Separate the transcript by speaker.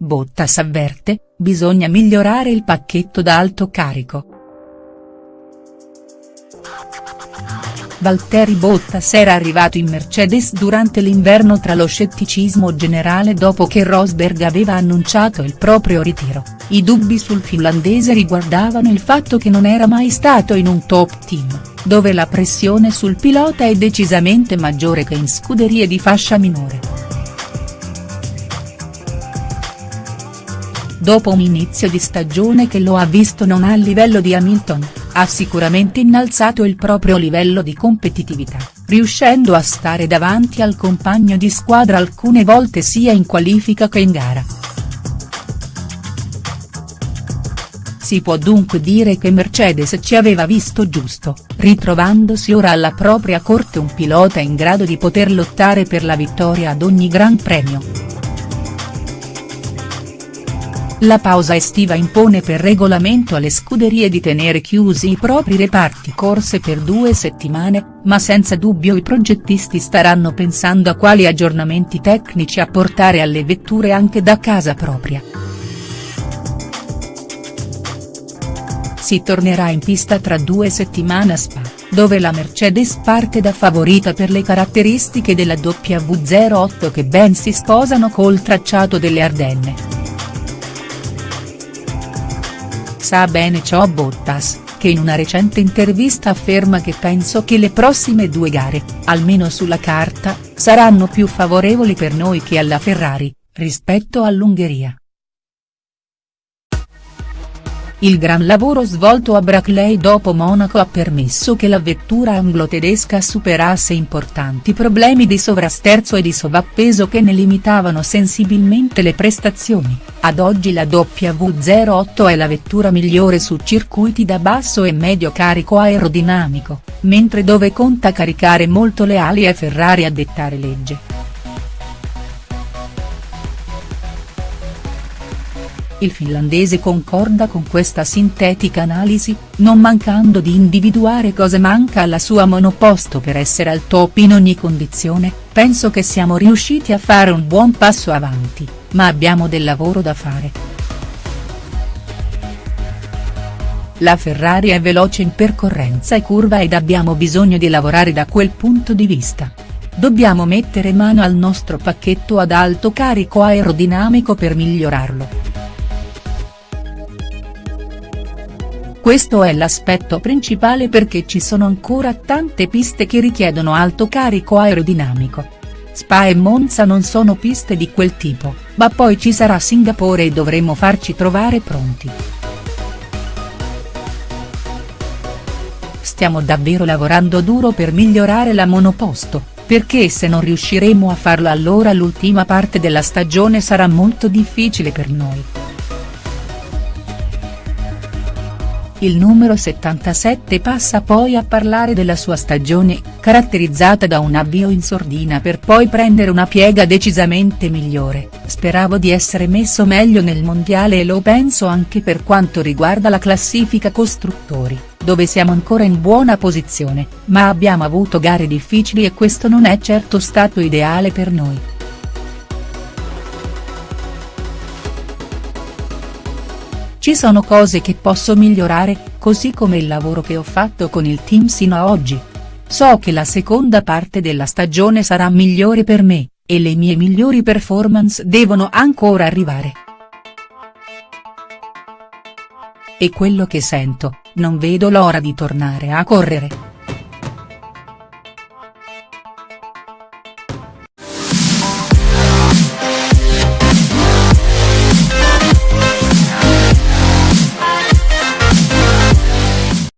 Speaker 1: Bottas avverte, bisogna migliorare il pacchetto da alto carico. Valtteri Bottas era arrivato in Mercedes durante l'inverno tra lo scetticismo generale dopo che Rosberg aveva annunciato il proprio ritiro, i dubbi sul finlandese riguardavano il fatto che non era mai stato in un top team, dove la pressione sul pilota è decisamente maggiore che in scuderie di fascia minore. Dopo un inizio di stagione che lo ha visto non al livello di Hamilton, ha sicuramente innalzato il proprio livello di competitività, riuscendo a stare davanti al compagno di squadra alcune volte sia in qualifica che in gara. Si può dunque dire che Mercedes ci aveva visto giusto, ritrovandosi ora alla propria corte un pilota in grado di poter lottare per la vittoria ad ogni Gran Premio. La pausa estiva impone per regolamento alle scuderie di tenere chiusi i propri reparti corse per due settimane, ma senza dubbio i progettisti staranno pensando a quali aggiornamenti tecnici apportare alle vetture anche da casa propria. Si tornerà in pista tra due settimane a Spa, dove la Mercedes parte da favorita per le caratteristiche della W08 che ben si sposano col tracciato delle Ardenne. Sa bene ciò Bottas, che in una recente intervista afferma che penso che le prossime due gare, almeno sulla carta, saranno più favorevoli per noi che alla Ferrari, rispetto all'Ungheria. Il gran lavoro svolto a Brackley dopo Monaco ha permesso che la vettura anglo-tedesca superasse importanti problemi di sovrasterzo e di sovrappeso che ne limitavano sensibilmente le prestazioni, ad oggi la W08 è la vettura migliore su circuiti da basso e medio carico aerodinamico, mentre dove conta caricare molto le ali è Ferrari a dettare legge. Il finlandese concorda con questa sintetica analisi, non mancando di individuare cosa manca alla sua monoposto per essere al top in ogni condizione, penso che siamo riusciti a fare un buon passo avanti, ma abbiamo del lavoro da fare. La Ferrari è veloce in percorrenza e curva ed abbiamo bisogno di lavorare da quel punto di vista. Dobbiamo mettere mano al nostro pacchetto ad alto carico aerodinamico per migliorarlo. Questo è l'aspetto principale perché ci sono ancora tante piste che richiedono alto carico aerodinamico. Spa e Monza non sono piste di quel tipo, ma poi ci sarà Singapore e dovremo farci trovare pronti. Stiamo davvero lavorando duro per migliorare la monoposto, perché se non riusciremo a farlo allora l'ultima parte della stagione sarà molto difficile per noi. Il numero 77 passa poi a parlare della sua stagione, caratterizzata da un avvio in sordina per poi prendere una piega decisamente migliore, speravo di essere messo meglio nel mondiale e lo penso anche per quanto riguarda la classifica costruttori, dove siamo ancora in buona posizione, ma abbiamo avuto gare difficili e questo non è certo stato ideale per noi. Ci sono cose che posso migliorare, così come il lavoro che ho fatto con il team sino a oggi. So che la seconda parte della stagione sarà migliore per me, e le mie migliori performance devono ancora arrivare. E quello che sento, non vedo l'ora di tornare a correre.